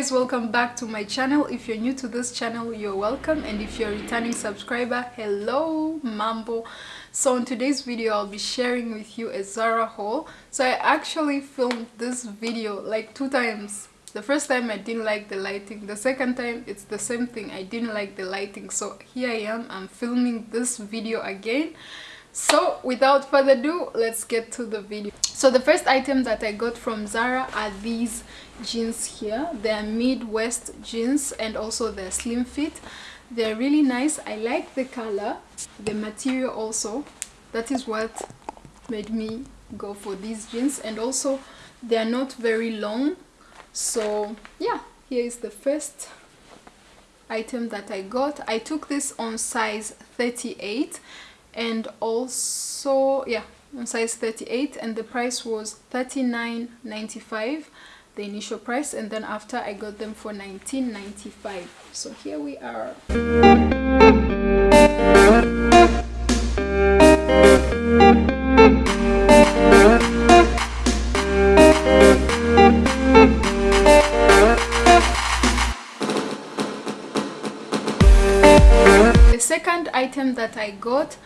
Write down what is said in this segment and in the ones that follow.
guys welcome back to my channel. If you're new to this channel you're welcome. And if you're a returning subscriber hello mambo. So in today's video i'll be sharing with you a zara haul. So i actually filmed this video like two times. The first time i didn't like the lighting. The second time it's the same thing. I didn't like the lighting. So here i am. I'm filming this video again so without further ado let's get to the video. So the first item that i got from zara are these jeans here. They're midwest jeans and also they're slim fit. They're really nice. I like the color the material also. That is what made me go for these jeans. And also they're not very long. So yeah here is the first item that i got. I took this on size 38 and also yeah on size 38 and the price was 39.95 the initial price and then after I got them for 19.95 so here we are. The second item that I got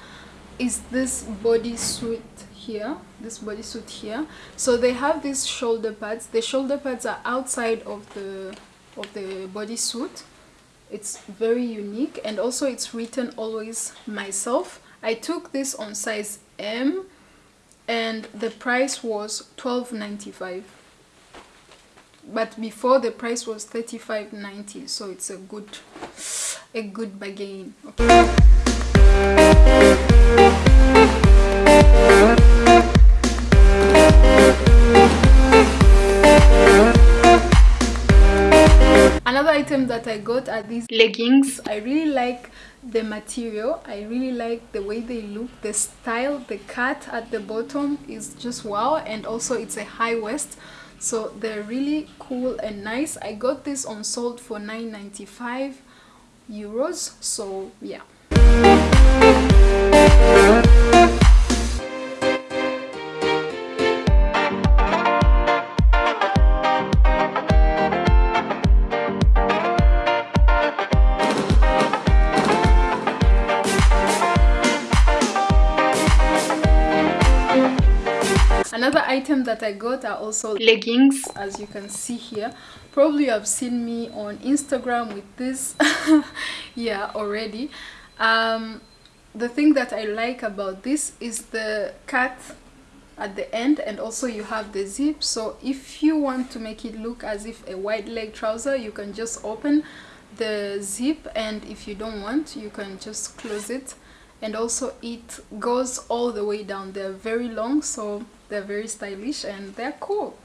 is this bodysuit here? This bodysuit here. So they have these shoulder pads. The shoulder pads are outside of the of the bodysuit. It's very unique and also it's written always myself. I took this on size m and the price was 12.95 but before the price was 35.90 so it's a good a good bargain okay. Item that i got are these leggings. I really like the material. I really like the way they look. The style the cut at the bottom is just wow and also it's a high waist so they're really cool and nice. I got this on sold for 9.95 euros so yeah item that i got are also leggings. as you can see here. Probably you have seen me on instagram with this yeah already. Um, the thing that i like about this is the cut at the end and also you have the zip. So if you want to make it look as if a wide leg trouser you can just open the zip and if you don't want you can just close it. And also it goes all the way down. They're very long so they're very stylish and they're cool.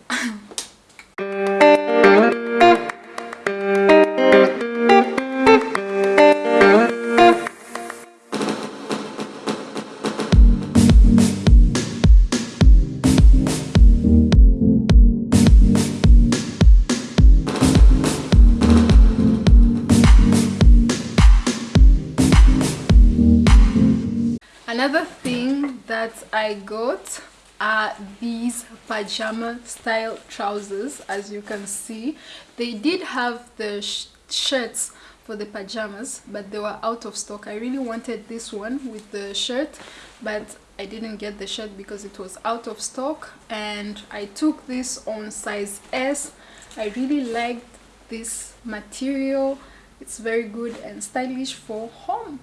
Another thing that i got are these pajama style trousers as you can see. They did have the sh shirts for the pajamas but they were out of stock. I really wanted this one with the shirt but i didn't get the shirt because it was out of stock and i took this on size s. I really liked this material. It's very good and stylish for home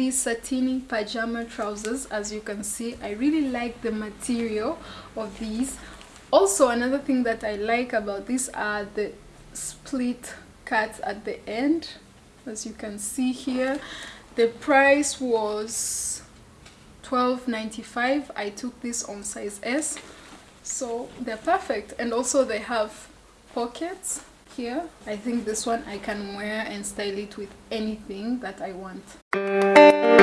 these satiny pajama trousers as you can see. I really like the material of these. Also another thing that I like about these are the split cuts at the end. As you can see here the price was 12.95 I took this on size S. So they're perfect. And also they have pockets here. I think this one i can wear and style it with anything that i want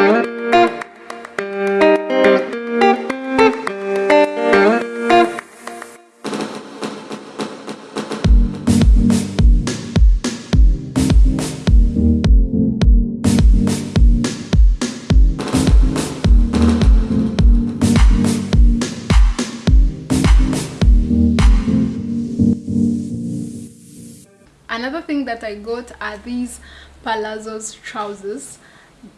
another thing that i got are these palazzos trousers.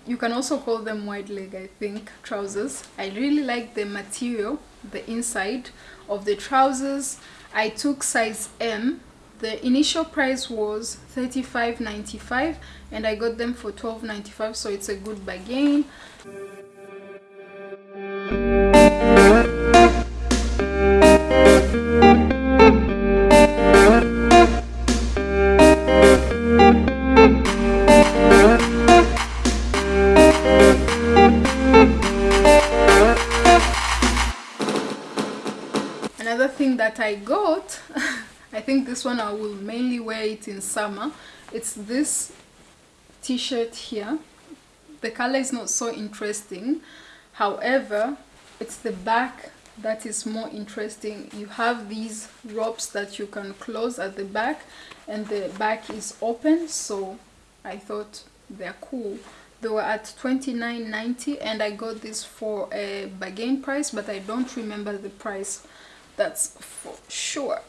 You can also call them wide leg i think trousers. I really like the material the inside of the trousers. I took size m. The initial price was 35.95 and i got them for 12.95 so it's a good bargain I got I think this one I will mainly wear it in summer. It's this t-shirt here. The color is not so interesting. However it's the back that is more interesting. You have these ropes that you can close at the back and the back is open so I thought they're cool. They were at 29.90 and I got this for a bargain price but I don't remember the price that's for sure.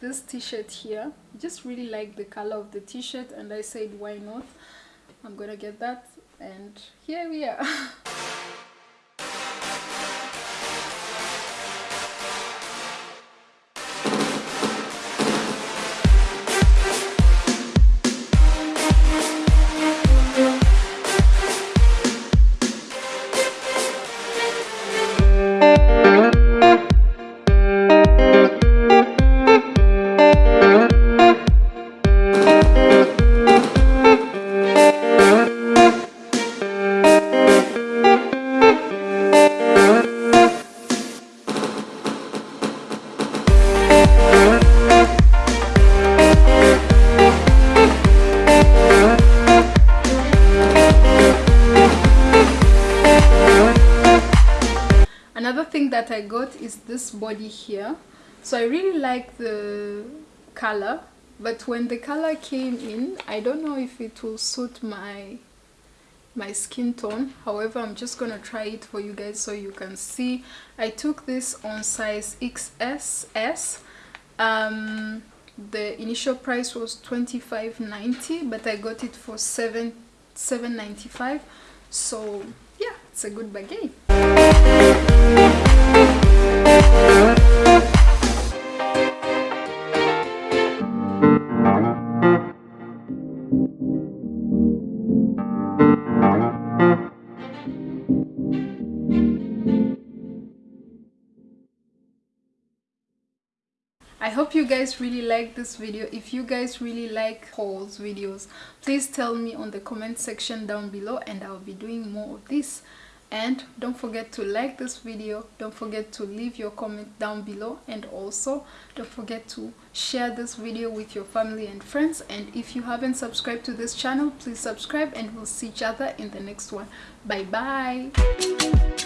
This t-shirt here. Just really like the color of the t-shirt and i said why not? I'm gonna get that and here we are body here. So I really like the color but when the color came in I don't know if it will suit my my skin tone. However I'm just gonna try it for you guys so you can see. I took this on size XS um, the initial price was 25.90 but I got it for 7 7.95 so yeah it's a good bargain I hope you guys really like this video. If you guys really like hauls videos, please tell me on the comment section down below and I'll be doing more of this. And don't forget to like this video, don't forget to leave your comment down below and also don't forget to share this video with your family and friends and if you haven't subscribed to this channel, please subscribe and we'll see each other in the next one. Bye bye!